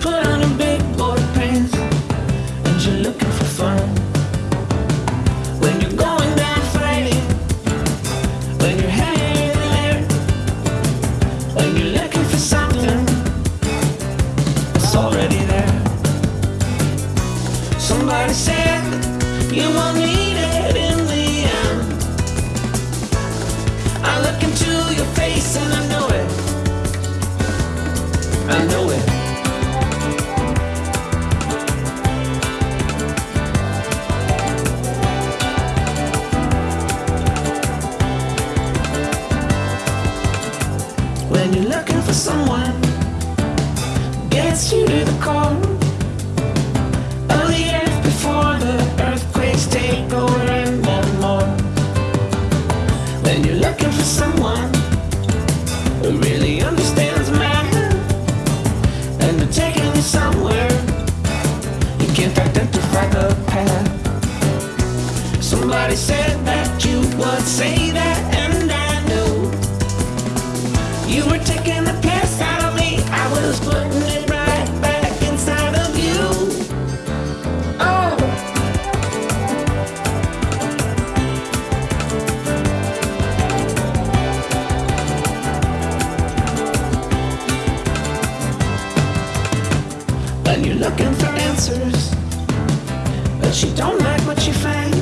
put on a big boy pants and you're looking for fun. When you're going down fighting, when you're hanging in the when you're looking for something that's already there. Somebody said you want me. When you're looking for someone gets you to the core of the earth before the earthquakes take over and more. When you're looking for someone who really understands man and they're taking you somewhere you can't identify the path. Somebody said that you would say that, you were taking the piss out of me. I was putting it right back inside of you. Oh. When you're looking for answers, but you don't like what you find,